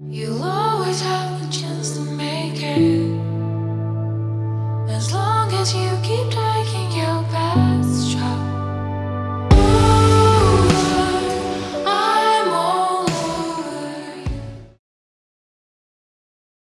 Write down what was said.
You'll always have the chance to make it. As long as you keep trying.